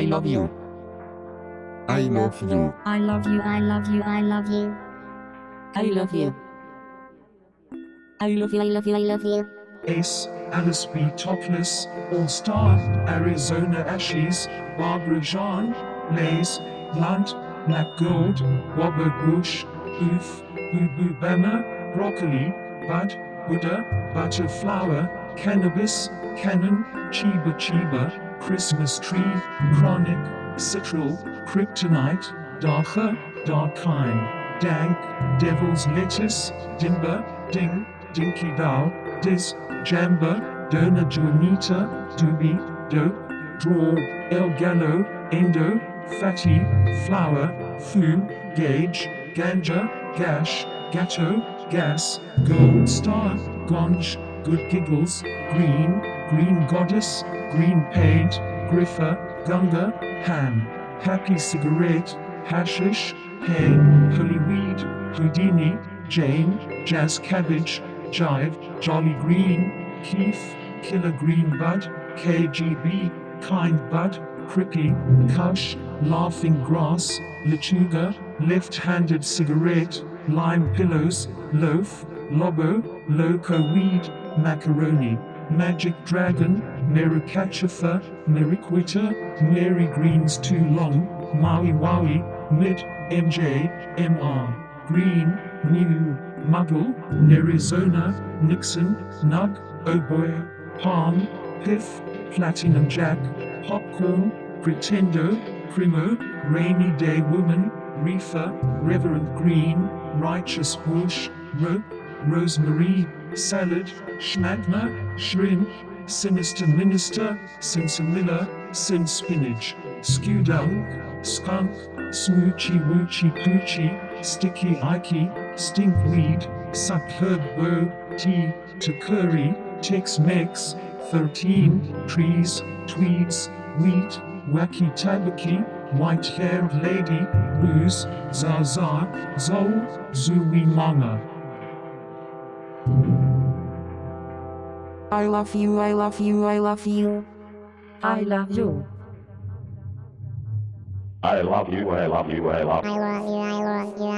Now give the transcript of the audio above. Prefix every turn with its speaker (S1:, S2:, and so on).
S1: I love you.
S2: I love you.
S3: I love you, I love you, I love you.
S1: I love you. I love you, I love you, I love you.
S4: Ace, Alice B. Toklas, All Star, Arizona Ashes, Barbara Jean, Lays, Blunt, Black Gold, Robert Bush, Booth, Boo Boo Bama, Broccoli, Bud, Buddha, Butterflower, Cannabis, Cannon, Chiba Chiba, Christmas Tree, Chronic, Citral, Kryptonite, Darker, Darkine, Dank, Devil's Lettuce, Dimber, Ding, Dinky Dow, Diz, Jamba, Dona Juanita, Doobie, Dope, Draw, El Gallo, Endo, Fatty, Flower, Fu, Gauge, Ganja, Gash, Gatto, Gas, Gold Star, Gonj, Good Giggles, Green, Green Goddess, Green Paint, Griffer, Gunga, Ham, Happy Cigarette, Hashish, Hay, Holy Weed, Houdini, Jane, Jazz Cabbage, Jive, Jolly Green, Keith, Killer Green Bud, KGB, Kind Bud, Crippy, Kush, Laughing Grass, Lechuga, Left-Handed Cigarette, Lime Pillows, Loaf, Lobo, Loco Weed, Macaroni, Magic Dragon, Merricachifer, Merriquitter, Mary Green's Too Long, Maui Wowie, Mid, MJ, MR, Green, New, Muggle, Arizona, Nixon, Nug, Oboe, Palm, Piff, Platinum Jack, Popcorn, Pretendo, Primo, Rainy Day Woman, Reefer, Reverend Green, Righteous Bush, Rope, Rosemary, Salad, Schmagma, Shrimp, Sinister Minister, Sinsemilla, Sin Spinach, Skewdunk, Skunk, Smoochy Woochy Poochie, Sticky Ikey, Stinkweed, Bow, Tea, Takuri, Tex Mex, 13, Trees, Tweeds, Wheat, Wacky Tabaki, White Haired Lady, Blues, Zaza, Zol, Zooey Mama.
S1: I love you, I love you, I love you.
S3: I love you.
S2: I love you. I love you.
S5: I love you, I love you, I love you.